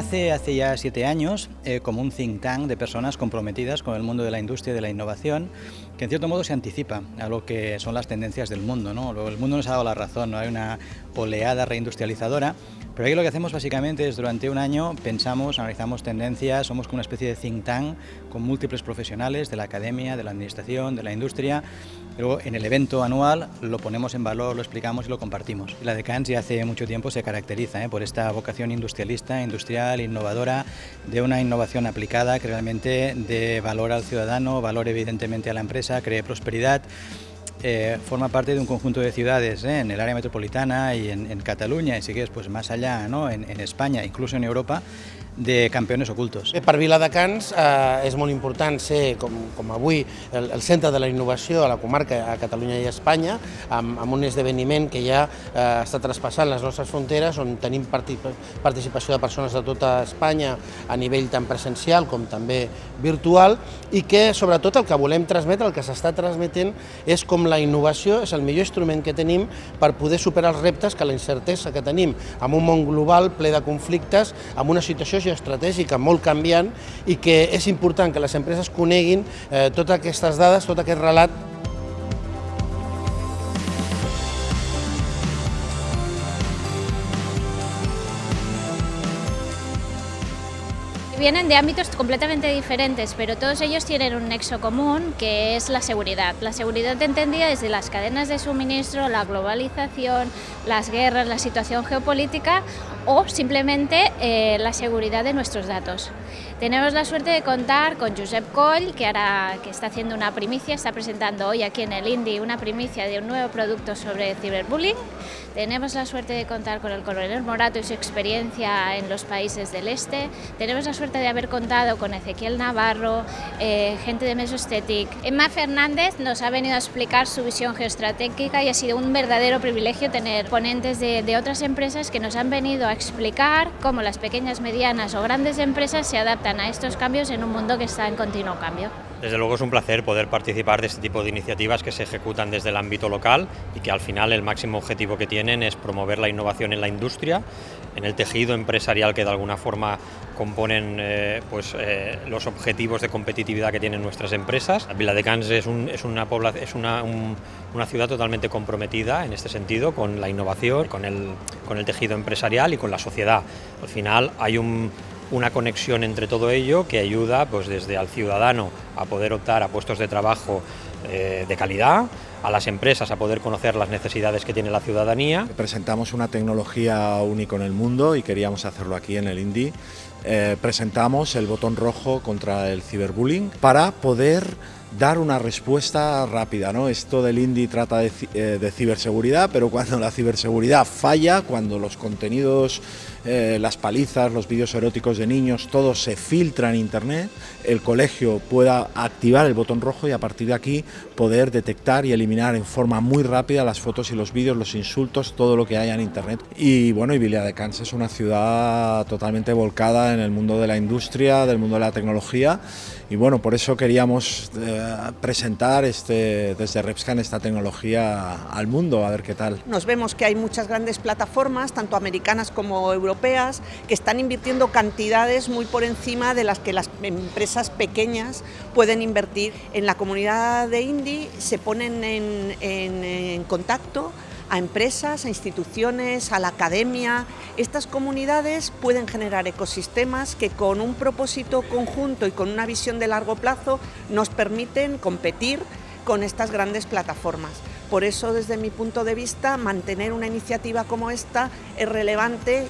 Nace hace ya siete años eh, como un think tank de personas comprometidas con el mundo de la industria y de la innovación, que en cierto modo se anticipa a lo que son las tendencias del mundo. ¿no? El mundo nos ha dado la razón, ¿no? hay una oleada reindustrializadora, pero aquí lo que hacemos básicamente es durante un año pensamos, analizamos tendencias, somos como una especie de think tank con múltiples profesionales de la academia, de la administración, de la industria, luego en el evento anual lo ponemos en valor, lo explicamos y lo compartimos. La de Cannes ya hace mucho tiempo se caracteriza ¿eh? por esta vocación industrialista, industrial innovadora, de una innovación aplicada que realmente dé valor al ciudadano, valor evidentemente a la empresa, cree prosperidad. Eh, forma parte de un conjunto de ciudades ¿eh? en el área metropolitana y en, Cataluña y si quieres pues más allá ¿no? en, en España, incluso en Europa, de campions ocultos. Per Viladecans eh, és molt important ser, com, com avui, el, el centre de la innovació a la comarca, a Catalunya i a Espanya, amb, amb un esdeveniment que ja eh, està traspassant les nostres fronteres, on tenim participació de persones de tota Espanya a nivell tant presencial com també virtual, i que sobretot el que volem transmetre, el que s'està transmetent, és com la innovació és el millor instrument que tenim per poder superar els reptes que la incertesa que tenim en un món global ple de conflictes, amb una situació estratègica molt canviant i que és important que les empreses coneguin eh, totes aquestes dades, tot aquest relat Vienen de ámbitos completamente diferentes, pero todos ellos tienen un nexo común, que es la seguridad. La seguridad entendida desde las cadenas de suministro, la globalización, las guerras, la situación geopolítica o simplemente eh, la seguridad de nuestros datos. Tenemos la suerte de contar con Josep Coll, que, ahora, que está haciendo una primicia, está presentando hoy aquí en el Indy una primicia de un nuevo producto sobre ciberbullying. Tenemos la suerte de contar con el coronel Morato y su experiencia en los países del este. Tenemos la suerte de haber contado con Ezequiel Navarro, eh, gente de Mesoestetic. Emma Fernández nos ha venido a explicar su visión geoestratégica y ha sido un verdadero privilegio tener ponentes de otras empresas que nos han venido a explicar cómo las pequeñas, medianas o grandes empresas se adaptan a estos cambios en un mundo que está en continuo cambio. Desde luego es un placer poder participar de este tipo de iniciativas que se ejecutan desde el ámbito local y que al final el máximo objetivo que tienen es promover la innovación en la industria, en el tejido empresarial que de alguna forma componen eh, pues, eh, los objetivos de competitividad que tienen nuestras empresas. Vila de Cans es, un, es, una, es una, un, una, ciudad totalmente comprometida en este sentido con la innovación, con el, con el tejido empresarial y con la sociedad. Al final hay un una conexión entre todo ello que ayuda pues, desde al ciudadano a poder optar a puestos de trabajo eh, de calidad, a las empresas a poder conocer las necesidades que tiene la ciudadanía. Presentamos una tecnología única en el mundo y queríamos hacerlo aquí en el INDI. Eh, presentamos el botón rojo contra el ciberbullying para poder dar una respuesta rápida. ¿no? Esto del INDI trata de, eh, de, ciberseguridad, pero cuando la ciberseguridad falla, cuando los contenidos, eh, las palizas, los vídeos eróticos de niños, todo se filtra en Internet, el colegio pueda activar el botón rojo y a partir de aquí poder detectar y eliminar en forma muy rápida las fotos y los vídeos, los insultos, todo lo que haya en Internet. Y bueno, y Viladecans es una ciudad totalmente volcada en el mundo de la industria, del mundo de la tecnología y bueno, por eso queríamos eh, presentar este, desde Repscan esta tecnología al mundo, a ver qué tal. Nos vemos que hay muchas grandes plataformas, tanto americanas como europeas, que están invirtiendo cantidades muy por encima de las que las empresas pequeñas pueden invertir. En la comunidad de Indie se ponen en, en, en contacto a empresas, a instituciones, a la academia. Estas comunidades pueden generar ecosistemas que con un propósito conjunto y con una visión de largo plazo nos permiten competir con estas grandes plataformas. Por eso, desde mi punto de vista, mantener una iniciativa como esta es relevante.